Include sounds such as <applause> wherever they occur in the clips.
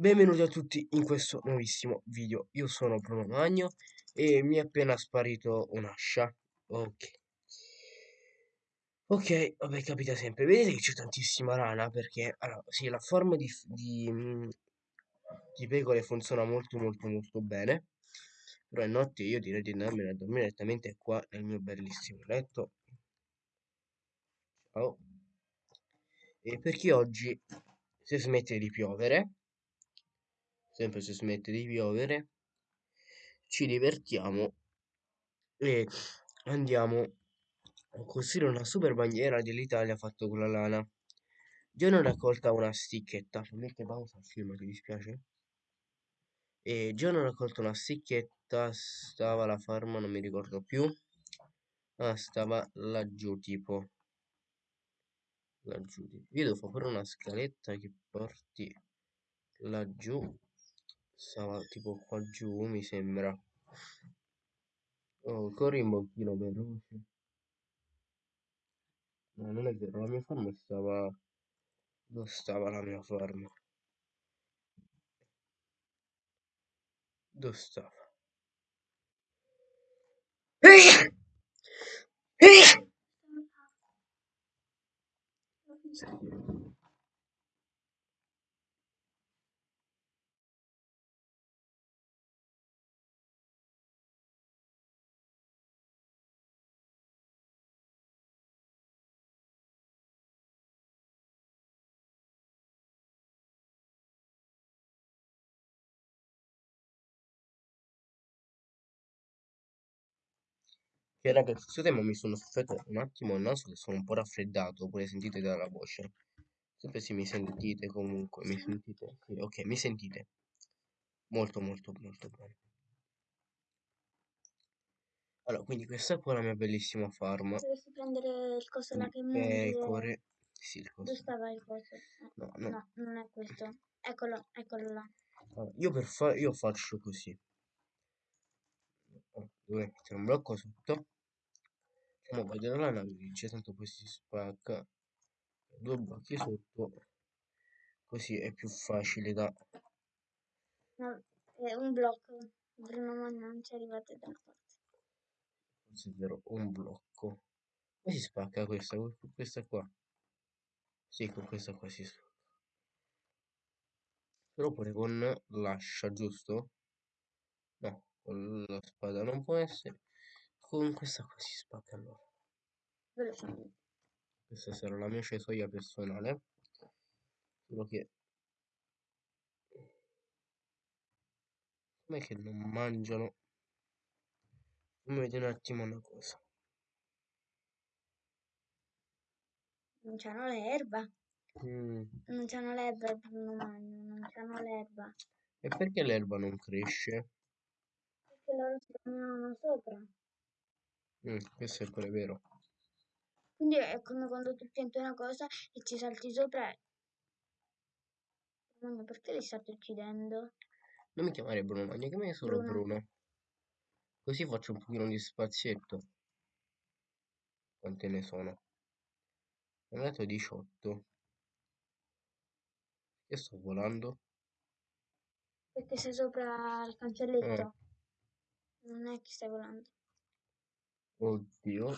Benvenuti a tutti in questo nuovissimo video. Io sono Bruno Magno e mi è appena sparito un'ascia. Ok. Ok, vabbè, capita sempre. Vedete che c'è tantissima rana perché, allora, sì, la forma di, di, mm, di pecore funziona molto molto molto bene. Però è notte io direi di andarmene a dormire direttamente qua nel mio bellissimo letto. Ciao. E perché oggi, se smette di piovere, sempre se smette di piovere, ci divertiamo e andiamo a costruire una super bandiera dell'Italia fatta con la lana. Già ne ho raccolta una sticchetta, mette pausa al film, ti dispiace? E già ne ho raccolto una sticchetta, stava la farma, non mi ricordo più. Ah, stava laggiù tipo. Laggiù. Io devo fare una scaletta che porti laggiù stava tipo qua giù mi sembra. Oh, corri un pochino veloce. No non è vero la mia forma stava dove stava la mia forma. Dove stava Che raga, scusate ma mi sono stuffato un attimo il naso che sono un po' raffreddato, pure sentite dalla voce. Sempre se mi sentite comunque, mi sentite? Ok, mi sentite. Molto molto molto bene. Allora, quindi questa è la mia bellissima farm. Dovresti prendere il coso là che Pecore. Sì, il coso. Dove stava il coso? No, no. No, non è questo. Eccolo, eccolo là. Allora, io per fare, io faccio così. Dovrei mettere un blocco sotto. Ma vai dalla lana c'è tanto poi si spacca. Due blocchi sotto. Così è più facile da... No, è un blocco. Bruno ma non ci arrivate da una parte. Forse è vero, un blocco. Come si spacca questa? Questa qua? Sì, con questa qua si spacca. Però pure con l'ascia, giusto? Con la spada non può essere. Con questa qua si spacca allora. Velocemente. Questa sarà la mia cesoia personale. Solo che... Com'è che non mangiano? Fammi vedere un attimo una cosa. Non c'hanno l'erba. Mm. Non c'hanno l'erba non c'hanno l'erba. E perché l'erba non cresce? Perché loro si camminano sopra. Mm, questo è pure vero. Quindi è come quando tu pianti una cosa e ci salti sopra. Bruno, perché li state uccidendo? Non mi chiamare Bruno chiamami solo Bruno. Bruno. Così faccio un pochino di spazietto. Quante ne sono? Ho dato 18. Che sto volando? Perché sei sopra il cancelletto. Eh. Non è che stai volando. Oddio.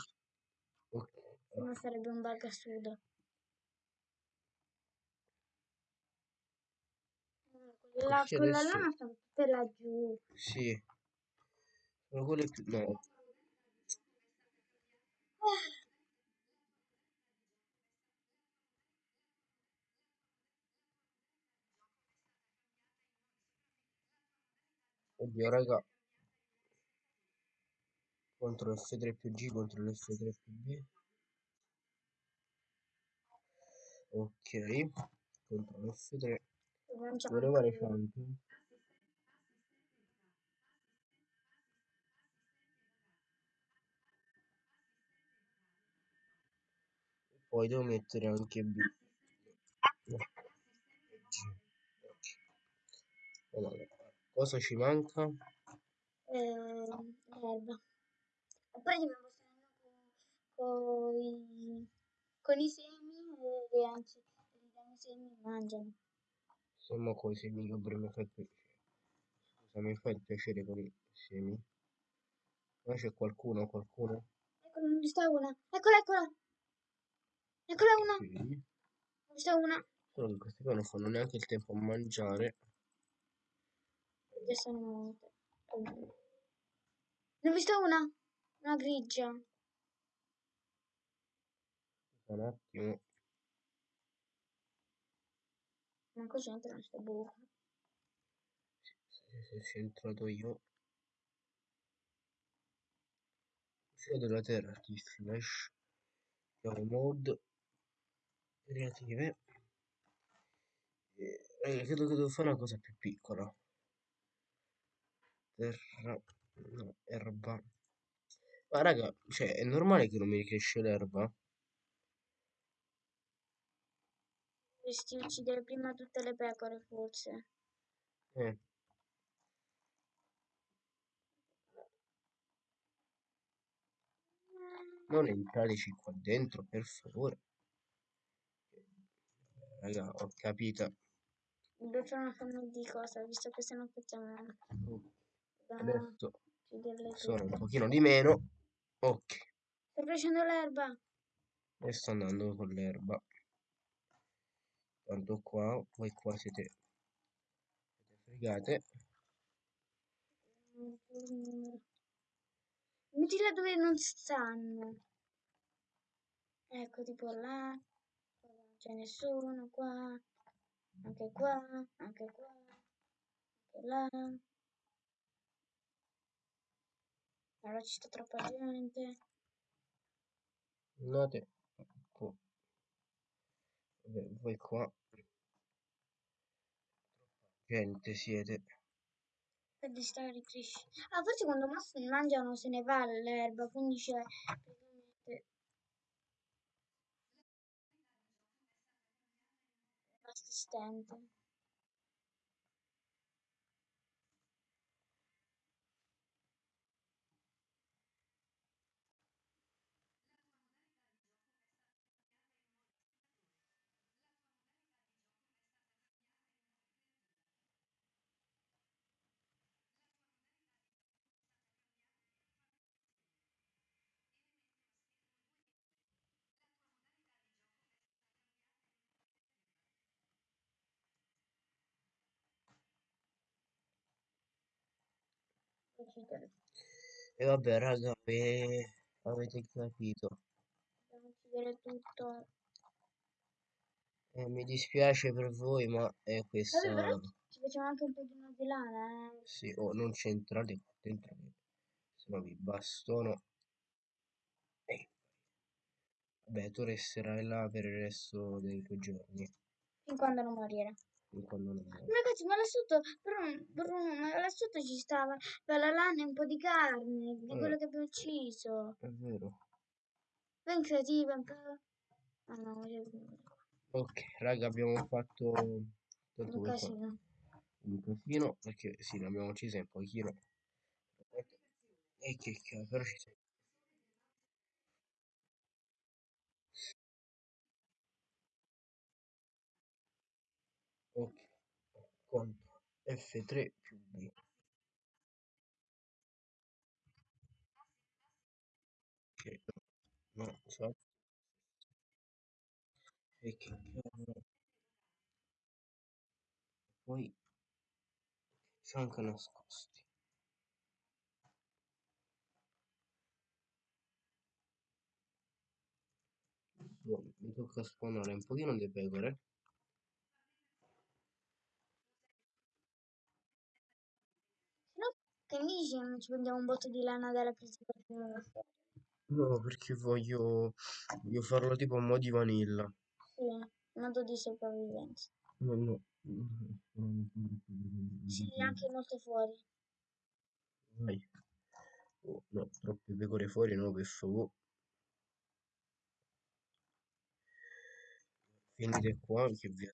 Ok. Non sarebbe un bug assurdo. La, con la adesso- lana sta tutte laggiù. Sì. Sono quelle più... No. Oddio, raga. Contro F3 più G contro l'F3 più B. Ok. Contro l'F3. Non c'è Dovrei fare champion. Poi devo mettere anche B. No. G. Ok. Allora, cosa ci manca? eh, l'erba. E poi dobbiamo stare con, i, con i semi e le ance. I semi mangiano. Sì. Se mo coi semi che mi fa piacere. Scusa, mi fa il piacere con i semi. Ma c'è qualcuno, qualcuno? Eccola, non sta una. Eccola, eccola. Eccola una. Sì. Non sta una. Solo che questi qua non fanno neanche il tempo a mangiare. Già sono morte. Ne ho vista una. Una grigia. Un attimo. Manco c'entra sto buco. Se, se, se entrato io. Uscita della terra di flash. Andiamo mode. Creative. E, eh, credo che devo fare una cosa più piccola. Terra. No, erba. Ma raga, cioè, è normale che non mi cresce l'erba? Dovresti uccidere prima tutte le pecore, forse. Eh. Non entrateci qua dentro, per favore. Raga, ho capito. Dobbiamo fare una forma di cosa, visto che se non facciamo... Dobbiamo Adesso sono un pochino di meno. Ok. Sta crescendo l'erba. E sto andando con l'erba. Tanto qua, voi qua siete, siete fregate. Mettila dove non stanno. Ecco, tipo là. Non c'è nessuno, qua. Anche qua, anche qua. Anche là. Allora ci sta troppa gente. Andate. Ecco. Vabbè, voi qua. Gente siete. Per sta ricrescendo. Ah, forse quando mangiano se ne va l'erba, quindi c'è praticamente assistente. E vabbè, raga, eh, avete capito. Dobbiamo uccidere tutto. Eh, mi dispiace per voi, ma è Vabbè, questa... però ci facciamo anche un pochino di lana, eh. Sì, oh, non c'entrate qua dentro, se no vi bastono. Eh. Vabbè, tu resterai là per il resto dei tuoi giorni. Fin quando non morire. Ragazzi, ma là sotto, Bruno, Bruno, ma là sotto ci stava per la lana e un po' di carne di Eh. quello che abbiamo ucciso. È vero. Ben creativa, un po'. Ah no, io... Ok, raga, abbiamo fatto un casino. un casino, perché sì, abbiamo uccise un pochino. E che cazzo, però ci siamo. Contro F3 più B. Che no, no, so. E che cavolo. Poi sono anche nascosti. Adesso mi tocca spawnare un pochino di pecore. Se no, che mi dici non ci prendiamo un botto di lana dalla presentazione? No, perché voglio, voglio farlo tipo a mo' di vanilla. Sì, modo di sopravvivenza. No, no. Sì, anche molto fuori. Vai. Oh, no, troppe pecore fuori, no, per favore. Venite qua che vi...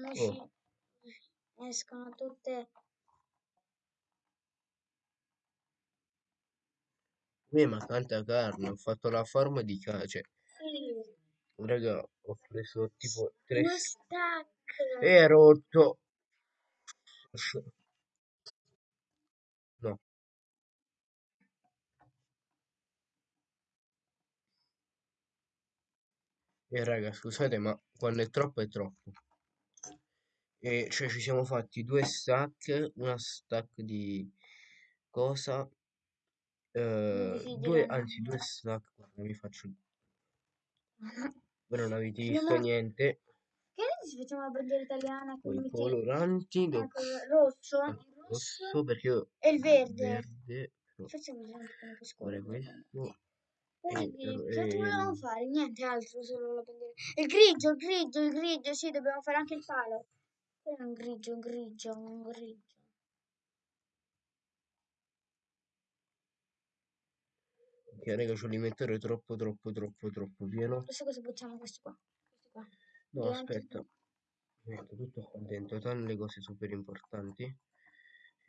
Mo Oh. escono tutte Eh, ma tanta carne, ho fatto la forma di carne, cioè, Sì. raga, ho preso tipo tre... Uno stack. E è rotto! No. E raga, scusate, ma quando è troppo è troppo. E cioè ci siamo fatti due stack, una stack di cosa? Eh, sì, due, anzi due mamma. stack, guarda, vi faccio... <laughs> Voi non avete Non visto ho- niente. Che ne se facciamo la bandiera italiana con Poi i i coloranti, do- Ecco, il rosso, ah, il rosso rosso perché io e il verde. verde, però Facciamo vedere come che fare scorre. questo e, che altro volevamo e- fare? Niente altro, solo la bandiera. Il grigio, il grigio, il grigio, sì, dobbiamo fare anche il palo. È un grigio, un grigio, un grigio. Ok, raga, ce li mettere troppo, troppo, troppo, troppo pieno. Adesso cosa buttiamo questo qua? Questo qua. No, Dentro. aspetta. Metto tutto qua dentro, tranne le cose super importanti.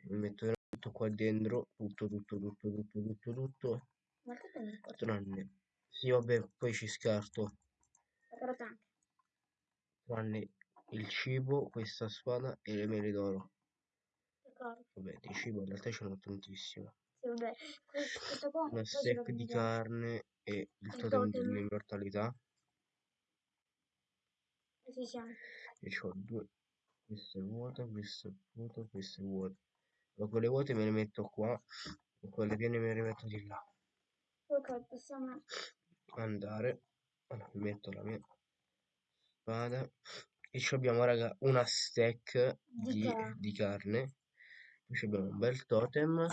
Mi metto tutto qua dentro, tutto, tutto, tutto, tutto, tutto, tutto, Ma che tranne... Sì, vabbè, poi ci scarto, La carota anche. tranne il cibo, questa spada e le mele d'oro. Ricordo. Vabbè, di cibo in realtà ce n'ho tantissimo. Sì, vabbè. Questo, qua. Una stack di carne e il totem dell'immortalità. E ci siamo. E ho due. Questa è vuota, questa è vuota, questa è vuota. Ma quelle vuote me le metto qua e quelle piene me le metto di là. Ok, possiamo... Andare. Allora, mi metto la mia spada. E ci abbiamo, raga, una stack Di di, ca- di carne. Poi ci abbiamo un bel totem.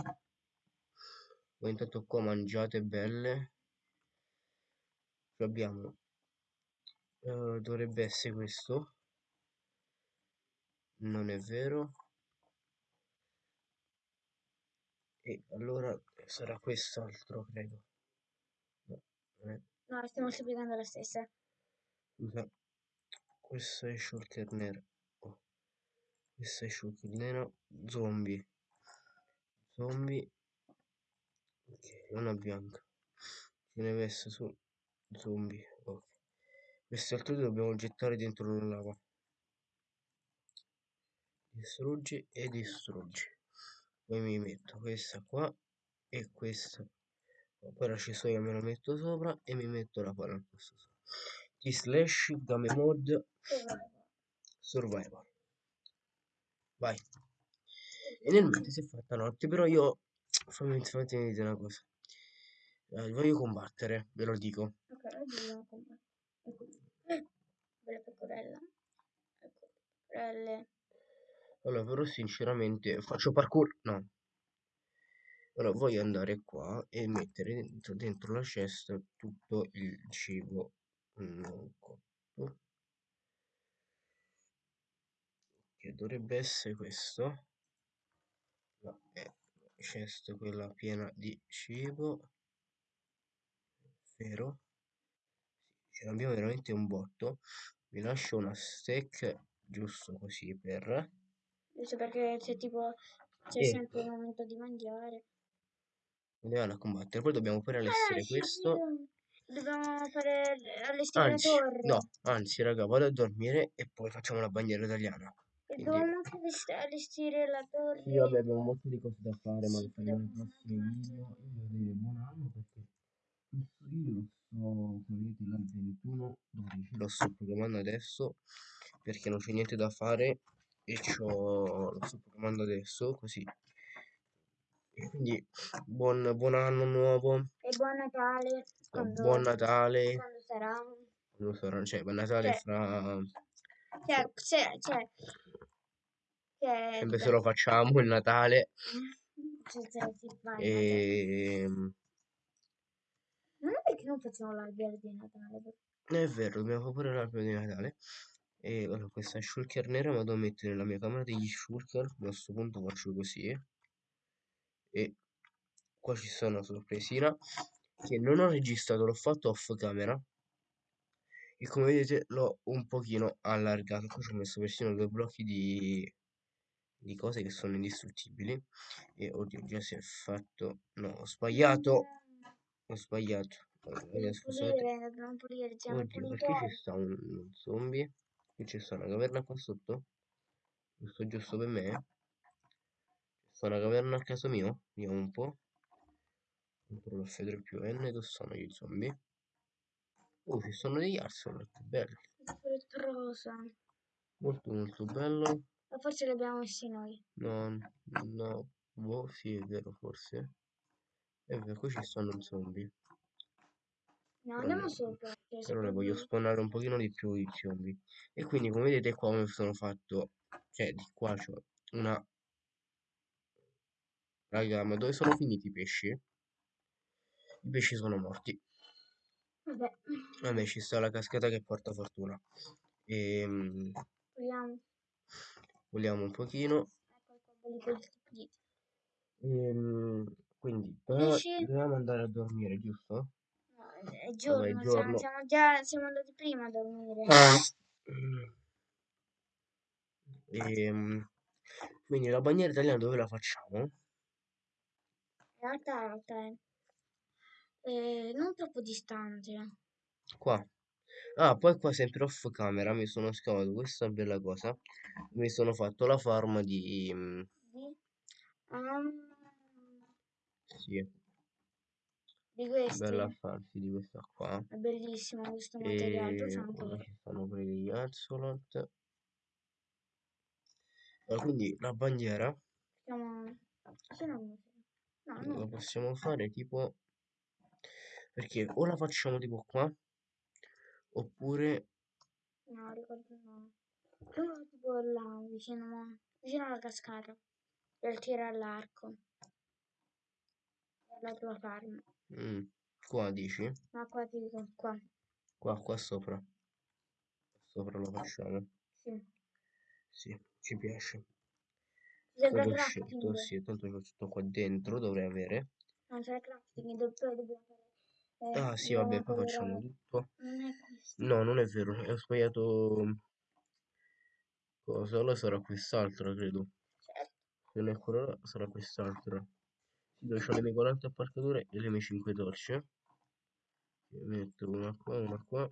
Voi intanto qua mangiate belle. Poi abbiamo... eh, dovrebbe essere questo. Non è vero. E allora sarà quest'altro, credo. No, No, stiamo supplicando la stessa. Scusa, questo è shulker nero. Oh. Questo è shulker nero. Zombie. Zombie. Ok, una bianca. Ce ne essere su zombie. Ok. Questi altri due dobbiamo gettare dentro la lava. Distruggi e distruggi. Poi mi metto questa qua e questa. Poi la cisoia me la metto sopra e mi metto la palla al posto sopra. T slash game mode survival. Vai. E nel mentre si è fatta notte, però io fammi fammi dire una cosa. Eh, voglio combattere, ve lo dico. Ok, combattere. Ecco. Bella pecorella. Ecco, pecorelle. Allora, però sinceramente faccio parkour. No. Allora, voglio andare qua e mettere dentro, dentro la cesta tutto il cibo non cotto. Che dovrebbe essere questo. La cesta quella piena di cibo. Vero? Ce l'abbiamo veramente un botto. Vi lascio una stack giusto così per... Giusto perché c'è tipo c'è E sempre il momento di mangiare. andiamo a combattere. Poi dobbiamo pure Ah, allestire sì, questo. Dobbiamo fare allestire la Anzi, torre. no, anzi, raga, vado a dormire e poi facciamo la bandiera italiana. E Quindi, dobbiamo allestire la torre. sì, vabbè, abbiamo botto di cose da fare, ma le faremo fare un video. Io devo dire buon anno perché questo video lo sto, come vedete, là il 21 12, lo sto programmando adesso perché non c'è niente da fare e c'ho, lo sto programmando adesso, così. E quindi, buon, buon anno nuovo, E buon Natale. Quando, buon Natale, quando sarà. non so, cioè, buon Natale Cioè, fra... cioè, cioè, cioè, cioè, sempre se lo facciamo il Natale <laughs> cioè, cioè, si fa il Natale. e Non è perché non facciamo l'albero di Natale. è vero dobbiamo fare pure l'albero di Natale e allora questa shulker nera me la devo mettere nella mia camera degli shulker a questo punto faccio così e qua ci sta una sorpresina che non ho registrato l'ho fatto off camera e come vedete l'ho un pochino allargato qua ci ho messo persino due blocchi di di cose che sono indistruttibili e oddio già si è fatto no ho sbagliato ho sbagliato. Devi scusate. siamo Oddio, perché ci pulitori. sta un, un zombie? Qui c'è sta una caverna qua sotto? Giusto, giusto per me? Sta una caverna a caso mio? Vediamo un po'. Controllo F3 più N, dove sono gli zombie? Oh, ci sono degli Arsenal, belli. È rosa. Molto molto bello. Ma forse li abbiamo messi noi. No, no, boh, sì, è vero, forse. È vero, qui ci stanno zombie. No, andiamo sopra. Però ne voglio spawnare un pochino di più i zombie. E quindi come vedete qua mi sono fatto, cioè di qua c'ho una... Raga, ma dove sono finiti i pesci? I pesci sono morti. Vabbè, Vabbè, ci sta la cascata che porta fortuna. E puliamo. vogliamo un pochino. Puliti. Ehm, quindi Pesci? dovevamo andare a dormire, giusto? No, è giorno, siamo- giorno. Siamo, già siamo andati prima a dormire. Mm. Ehm, quindi la bandiera italiana dove la facciamo? Alta, alta, eh. Eh, non troppo distante. Qua. Ah, poi qua sempre off camera mi sono scavato questa bella cosa. Mi sono fatto la farm di... mm, Di, um, Sì, di questi. bella farsi di questa qua. È bellissimo questo materiale. E stanno pure degli axolot. Allora, quindi la bandiera Siamo... Se no, no, no, la no. possiamo fare tipo... Perché o la facciamo tipo qua, oppure... No, ricordo no. Prima tipo là, vicino, vicino alla cascata. Per tirare all'arco. La tua farm. mm, qua dici? Ma qua dico, qua. Qua, qua sopra. Sopra lo facciamo. Sì. Sì, ci piace. Sembra Stato scelto, sì, tanto c'ho tutto qua dentro, dovrei avere. Non c'è crafting, do- poi dobbiamo fare... eh, Ah sì, vabbè, poi facciamo tutto. Non. No, non è vero, ho sbagliato cosa, allora sarà quest'altra, credo. Certo. Se non è quella sarà quest'altra. Sì, dove ho le mie 40 apparcature e le mie 5 torce. Metto una qua, una qua.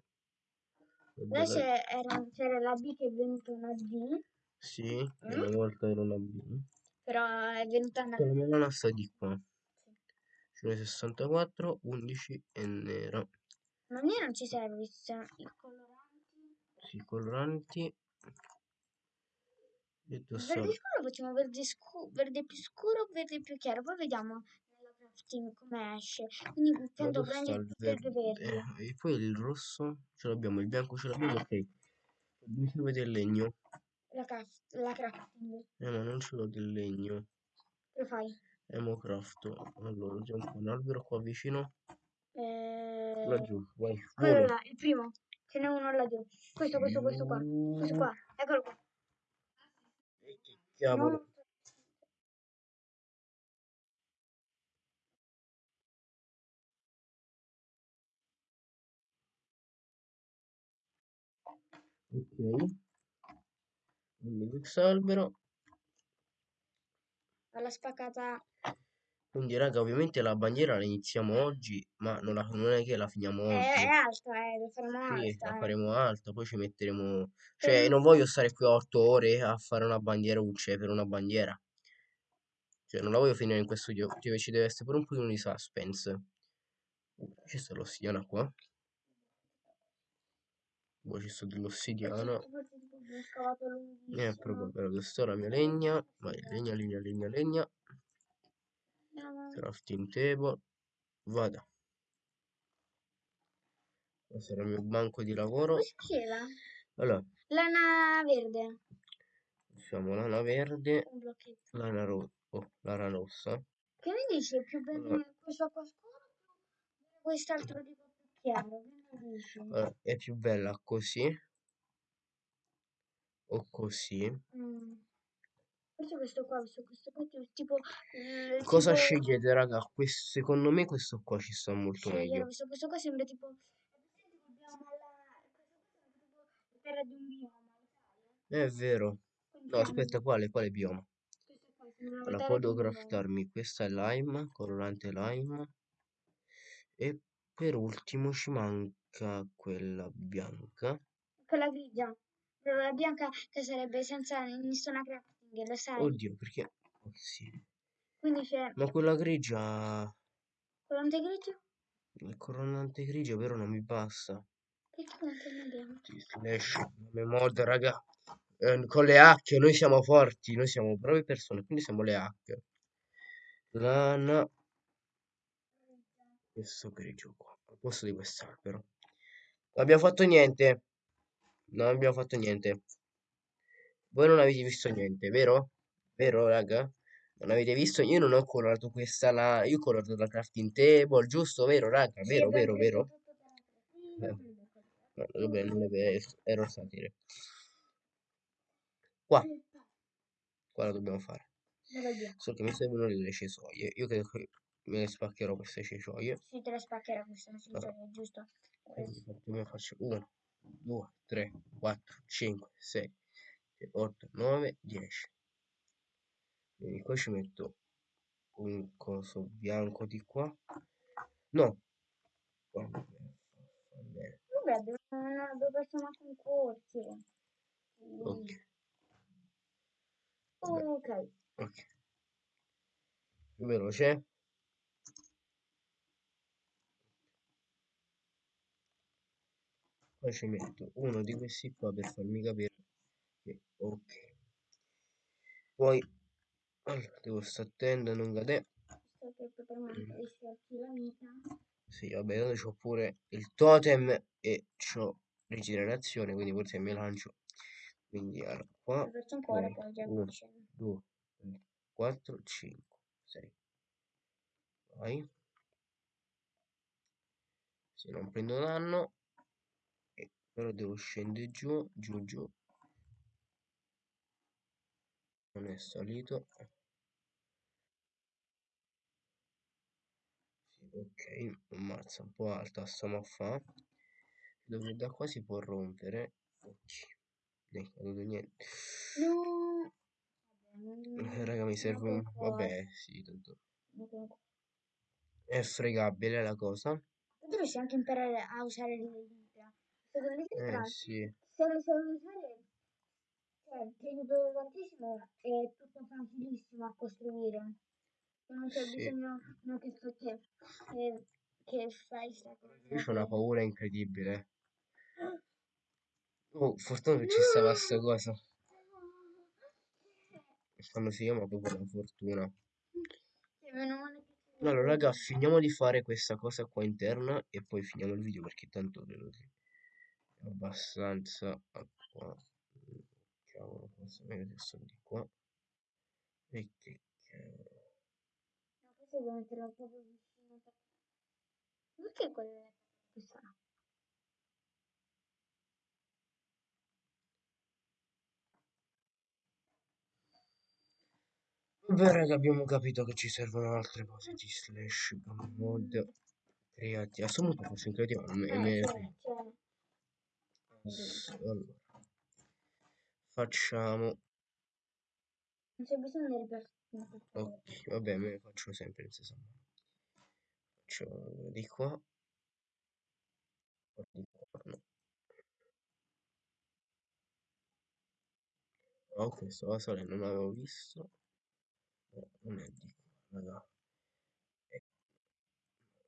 E era- c'era la B che è venuta una D, Sì, una volta era una B. però è venuta una la mia lana sta di qua. Sì. Ne 64, 11 e nera. Ma a me non ci serve, i coloranti. Sì, coloranti. Detto verde scuro facciamo verde, scu- verde più scuro verde più chiaro, poi vediamo nella crafting come esce. Quindi prendi il verde? verde. Eh, e poi il rosso ce l'abbiamo, il bianco ce l'abbiamo, ok. Mi serve del legno. La, craft- la crafting. Eh, ma non ce l'ho del legno. Lo fai? Emocrafto. Allora, c'è un, un albero qua vicino. Eh, Laggiù, vai, quello là, il primo. Ce n'è uno laggiù. Questo, questo, questo qua. Questo qua. Eccolo qua. Eh, che Cavolo. Non- Ok. Quindi quest'albero. Alla spaccata. Quindi, raga, ovviamente la bandiera la iniziamo oggi, ma non, la- non è che la finiamo È, oggi. è alta, eh, lo faremo Sì, alta. la eh. faremo alta, poi ci metteremo... Cioè, non voglio stare qui 8 ore a fare una bandiera UCE per una bandiera. Cioè, non la voglio finire in questo video, cioè, ci deve essere pure un pochino di suspense. Ci sta l'ossidiana qua. Poi ci sta dell'ossidiana. Abbiamo scavato Eh, lunghissimo. probabile, dove sta la mia legna? Vai, legna, legna, legna, legna. Andiamo. Crafting table. Vada. Questo era il mio banco di lavoro. Cosa c'era? Allora, Lana verde. facciamo lana verde, Un blocchetto. lana, ro- oh, lana rossa. Che ne dici? Più Allora. bene questo qua scuro o quest'altro tipo più chiaro? Allora, è più bella così o così. Mm. Forse questo qua, questo, questo qua tipo... eh, Cosa tipo- scegliete, raga? Questo, secondo me questo qua ci sta molto Scegliere meglio. questo, questo qua sembra tipo... terra di un bioma, sai? È vero. No, aspetta, quale? Quale bioma? Allora, bioma. craftarmi. Questa è lime, colorante lime. e per ultimo ci manca quella bianca. Quella grigia. La bianca che sarebbe senza nessuna crafting, lo sai? Oddio, perché... Oh, sì. Quindi c'è Ma quella grigia... collante grigio? Il coronante grigia però non mi basta. Perché non te ne abbiamo? Slash, come mod, raga. Eh, con le hack noi siamo forti, noi siamo brave persone, quindi siamo le hack. Lana. Questo grigio qua, al posto di quest'albero. Non abbiamo fatto niente. Non abbiamo fatto niente. Voi non avete visto niente, vero? Vero, raga? Non avete visto? Io non ho colorato questa la... Io ho colorato la crafting table, giusto? Vero, raga? Vero, vero, vero? Eh. Vabbè, non è vero, ero satire. Qua, qua la dobbiamo fare. Dove via? So che mi servono le cesoie. Io credo che me ne spaccherò queste cesoie. Sì, te la spaccherà questa Allora. situazione, giusto? Quindi io faccio 1, 2, 3, 4, 5, 6, 8, 9, 10. Quindi qua ci metto un coso bianco di qua. No. Va bene. Vabbè, manco un corso. Ok. Ok. ok. Veloce. Poi ci metto uno di questi qua per farmi capire che ok. Poi allora, devo stare attento a non cadere. Sì, vabbè, tanto c'ho pure il totem e c'ho rigenerazione, quindi forse mi lancio. Quindi allora, qua Ho perso un cuore, poi poi già uno, vicino. 2, 3, 4, 5, 6. Vai. Se non prendo danno, però devo scendere giù, giù, giù. Non è salito. Sì, ok, ammazza un po' alta, stiamo a fa. Dove da qua si può rompere. Ok. Ne è caduto niente. No. Eh, non- raga, mi serve un... Vabbè, sì, tanto... non. È fregabile la cosa. Dovresti anche imparare a usare dita. Secondo me Eh, sì. se le sai usare, cioè, ti aiuta tantissimo è tutto facilissimo a costruire. Non c'è Sì. bisogno no, che, che, che, che fai sta cosa. Io ho una paura incredibile. <gasps> Oh, fortuna che ci stava sta cosa. Quando si chiama proprio la fortuna. Allora, raga, finiamo di fare questa cosa qua interna e poi finiamo il video perché tanto è abbastanza qua. Cavolo, forse meglio se sono di qua. E che cavolo. No, questo devo metterlo proprio vicino. per- Perché quello è questa no? Vabbè, raga, abbiamo capito che ci servono altre cose di slash mod creati. A questo punto forse in creativo non c'è. S- Allora, facciamo. Non c'è bisogno del personaggio. Ok, vabbè, me ne faccio sempre in stesso modo. Faccio di qua. Di qua, no. Oh, questo va sale, non l'avevo visto. No, non è di qua, raga. Eh,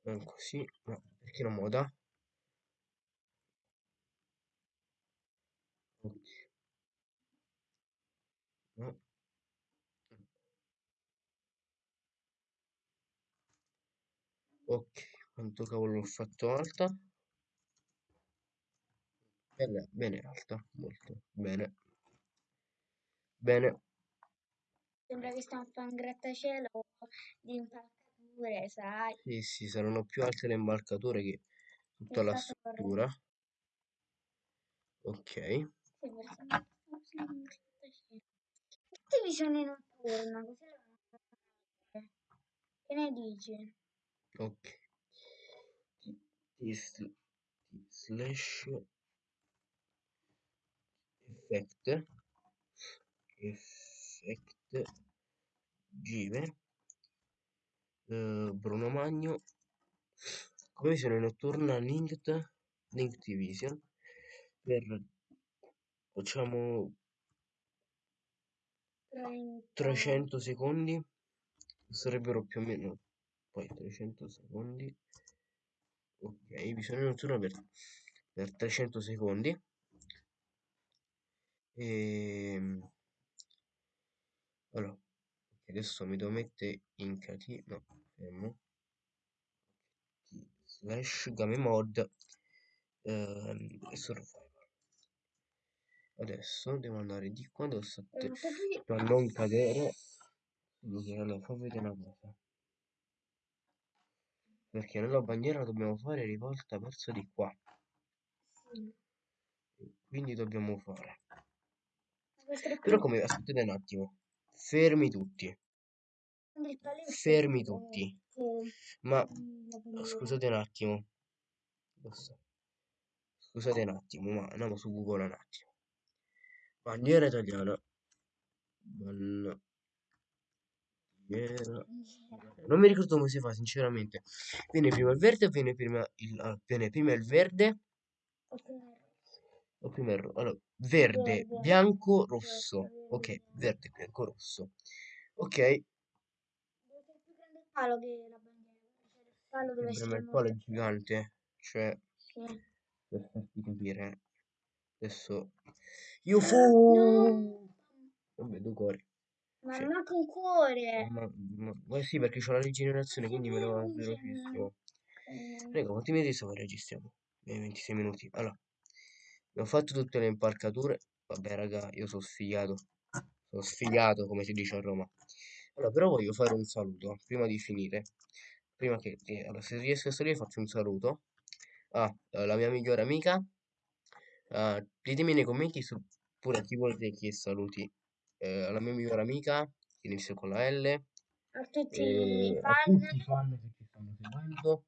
Non così, ma perché non me lo dà? Ok. No. Ok, quanto cavolo l'ho fatto alta? Bene, bene alta, molto bene. Bene, Sembra che stiamo fare un grattacielo di impalcature, sai? sì, sì, saranno più alte le imbalcature che tutta la Esatto, struttura. Ok, facendo visioni notturna, così la. Che ne dici? Ok. Slash. Effect. Effect. Give. Eh, Bruno Magno. Come visione notturna linked, linked vision. Per facciamo 30. 300 secondi. Sarebbero più o meno poi 300 secondi. Ok visione notturna per, per 300 secondi. E allora adesso mi devo mettere in catino no fermo. Slash game mod ehm, e survival. Adesso devo andare di qua devo qui- per non cadere. Quindi, allora fammi vedere una cosa perché nella bandiera dobbiamo fare rivolta verso di qua. Sì. quindi dobbiamo fare. Però come aspettate un attimo. Fermi tutti. Fermi tutti. ma la scusate un attimo. Scusate un attimo ma andiamo su google un attimo. Bandiera italiana. Bandiera non mi ricordo come si fa sinceramente. Viene prima il verde o viene prima il, ah, viene prima il verde. O prima il ro- allora, verde, bianco rosso. ok verde. bianco rosso. Ok. Palo che la bandiera. Cioè, il palo deve essere è il palo gigante. Cioè per farti capire. Adesso fu No! vabbè due cuori Ma Sì. un cuore. ma, ma, ma sì perché c'ho la rigenerazione quindi me lo va Sì, velocissimo Eh, Raga, quanti minuti sto che registriamo? Eh, 26 minuti. Allora, abbiamo fatto tutte le impalcature. Vabbè, raga, io sono sfigato. Sono sfigato, come si dice a Roma. Allora, però voglio fare un saluto prima di finire. Prima che, allora, se riesco a salire faccio un saluto alla mia migliore amica. Ah, ditemi nei commenti su pure a chi volete che saluti. Eh, alla mia migliore amica, che inizia con la L. a tutti e i a fan. tutti i fan che ci stanno seguendo,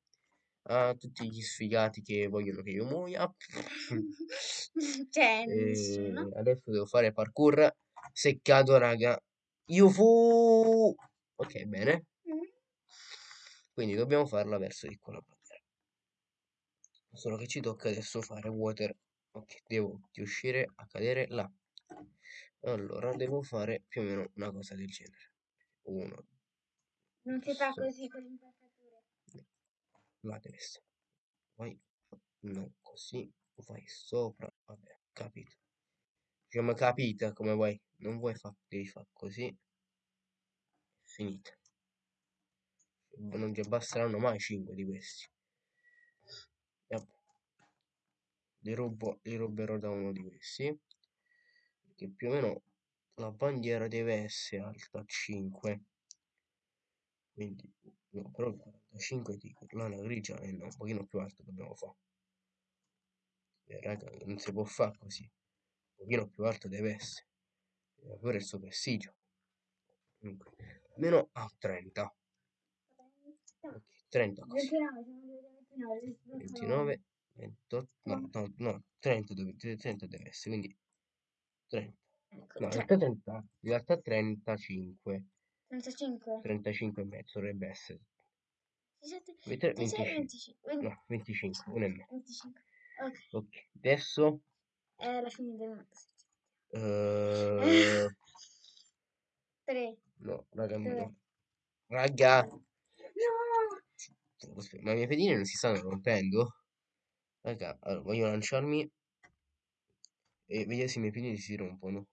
a tutti gli sfigati che vogliono che io muoia. <laughs> E nessuno. adesso devo fare parkour seccato, raga. Io fu. Ok, bene. Mm. Quindi dobbiamo farla verso di qua la bandiera. Solo che ci tocca adesso fare water. Ok, devo riuscire a cadere là. Allora, devo fare più o meno una cosa del genere. Uno, Non si fa Sì. così con là deve essere. Vai, no, così, vai sopra. Vabbè, capito. Diciamo capita come vuoi. Non vuoi fare, devi fare così. Finita. Non ti basteranno mai 5 di questi. Vabbè. Li rubo, li ruberò da uno di questi. Perché più o meno la bandiera deve essere alta 5. Quindi, no, però il 45 di lana grigia è un pochino più alto dobbiamo fare. Eh, raga, non si può fare così. Un pochino più alto deve essere. Deve avere il suo prestigio. Comunque, almeno a 30. Ok, 30 così. 29, siamo arrivati a 29. 29, 28, no, no, no, 30 deve, 30 deve essere, quindi 30. Ecco, No, in cioè, realtà 30, in realtà 35, 35. 35 e mezzo dovrebbe essere. 17, Avete 26, 25, 25. no, 25, 1 e mezzo. 25. Ok, Ok, adesso, è la fine del eh, 3. <laughs> no, raga, Dove? no. raga, No! aspetta, ma i miei pedini non si stanno rompendo? Raga, allora, voglio lanciarmi e vedere se i miei pedini si rompono.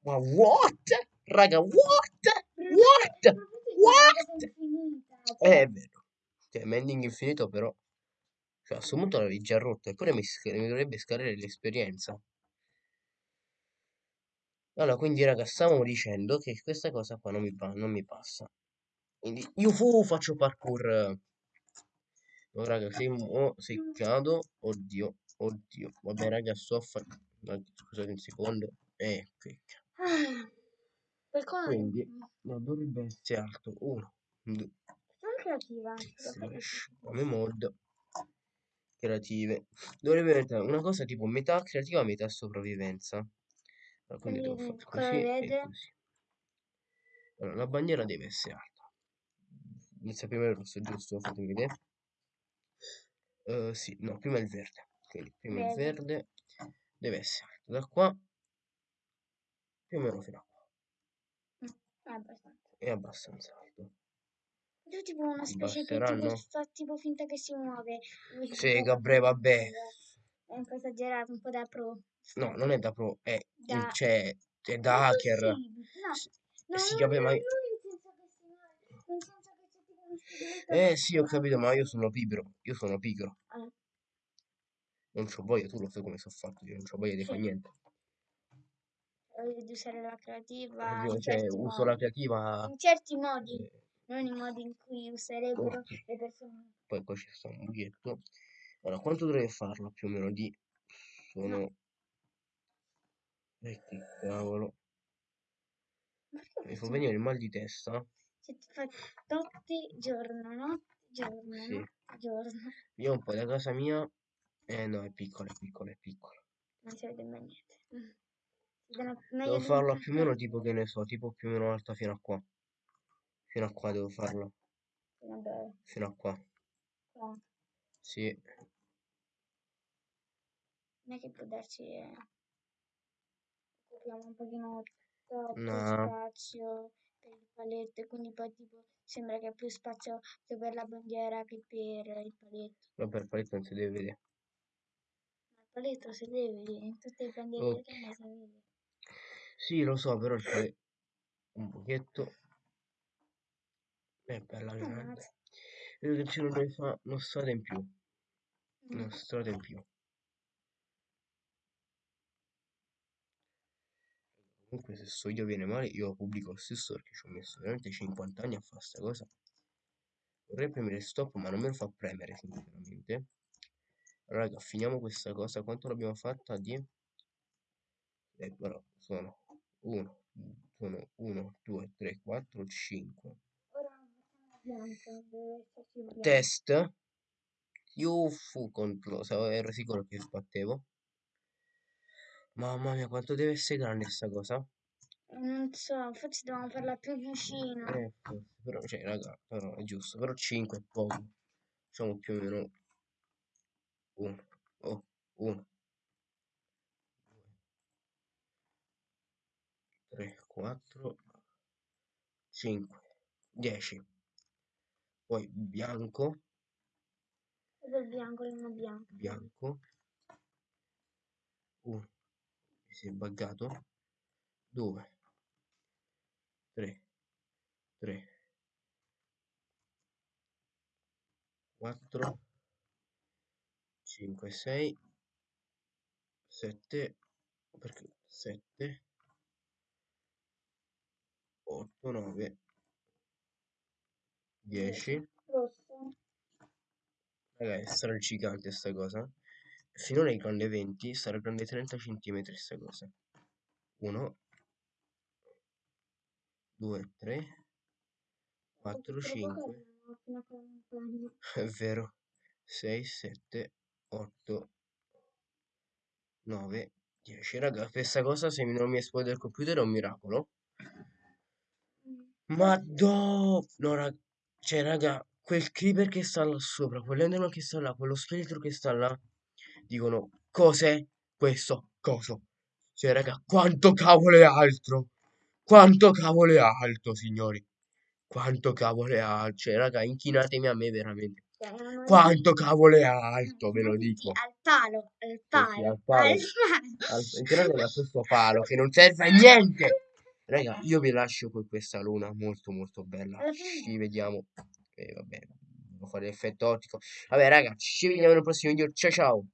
Ma what? Raga, what? What? What? Eh, è vero. Cioè, Mending infinito però. Cioè, a questo punto l'avevi già rotto. Eppure mi, mi dovrebbe scadere l'esperienza. Allora, quindi, raga, stavamo dicendo che questa cosa qua non mi, non mi passa. Quindi, io fu faccio parkour. No, raga, sei mo seccato. Oddio, oddio. Vabbè, raga, sto a fare... Scusate un secondo. Eh, qui. Ah? Quindi, no, dovrebbe essere alto. Uno, due, Sono creativa. slash come mod creative dovrebbe diventare una cosa tipo metà creativa metà sopravvivenza allora, quindi devo fare così allora la bandiera deve essere alta inizia prima il rosso giusto fatemi vedere Uh, sì, no, prima il verde. Quindi prima il verde deve essere da qua più o meno fino a qua. È abbastanza. È abbastanza alto. Io tipo una specie che Basteranno? tipo fa tipo finta che si muove. Sì, Gabriele, vabbè. È un po' esagerato, un po' da pro. No, non è da pro, è, Da- cioè, è da Ma hacker. No, no, sì, no, vabbè, no, ma no, che che Eh sì, ho che capito, ma io sono pigro. Io sono pigro. Ah, Non c'ho voglia, tu lo sai come sono fatto, io non c'ho voglia di fare niente. voglio di usare la creativa Io, in cioè, uso modi. la creativa. In certi modi, eh, non i modi in cui userebbero Ok. le persone. Poi qua ci sta un buchetto. Allora, quanto dovrei farlo più o meno di... Sono... Eh, che cavolo. Mi fa venire il mal di testa. Se ti fa notte, giorno, notte, giorno, Sì. giorno. Io un po' da casa mia... Eh no, è piccola, è piccola, è piccola. Non si vede mai niente. Devo farla un più o meno tipo che ne so, tipo più o meno alta fino a qua. Fino a qua devo farla. Vabbè, Fino a qua. qua. Sì. Non è che può darci... eh, Occupiamo un pochino troppo No. spazio per il paletto quindi poi tipo sembra che ha più spazio sia per la bandiera che per il paletto. Ma per paletto non si deve vedere. Deve vedere, in tutte le bandiere Ok. italiane si vede. Sì, lo so, però c'è un pochetto. È bella Ah, grande. Vedo che ci dovrei fare una strada in più. Mm. Una strada in più. Comunque se sto io viene male, io pubblico lo stesso perché ci ho messo veramente 50 anni a fare sta cosa. Vorrei premere stop, ma non me lo fa premere, sinceramente. Raga, finiamo questa cosa. Quanto l'abbiamo fatta? Di... Eh, però sono 1, sono 1, 2, 3, 4, 5. Ora facciamo bianco, deve esserci bianco. Test. Io fu contro, ero sicuro che sbattevo. Mamma mia, quanto deve essere grande sta cosa? Non so, forse dobbiamo farla più vicino. Eh, forse, però, cioè, raga, però è giusto, però 5 è poco. Facciamo più o meno 1, oh, 1, 3, 4, 5, 10. Poi bianco, Dove il bianco il bianco. bianco. 1, mi si è buggato. 2, 3, 3, 4, 5, 6, 7, perché 7, 8, 9, 10. Rosso. Ragazzi, sarà gigante sta cosa. Finora è grande 20, sarà grande 30 cm sta cosa. 1, 2, 3, 4, 5, Fino a 40 anni. è vero, 6, 7, 8, 9, 10. Raga, questa cosa se non mi esplode il computer è un miracolo. Ma do... No, raga, cioè, raga, quel creeper che sta là sopra, quell'enderman che sta là, quello scheletro che sta là, dicono, cos'è questo coso? Cioè, raga, quanto cavolo è alto? Quanto cavolo è alto, signori? Quanto cavolo è alto? Cioè, raga, inchinatemi a me veramente. Quanto cavolo è alto, ve lo dico. Al palo, al palo, al palo. al Al, <laughs> inchinatemi a questo palo che non serve a <laughs> niente. Raga, io vi lascio con questa luna molto molto bella. Ci vediamo. E vabbè, devo fare l'effetto ottico. Vabbè, raga, ci vediamo nel prossimo video. Ciao ciao.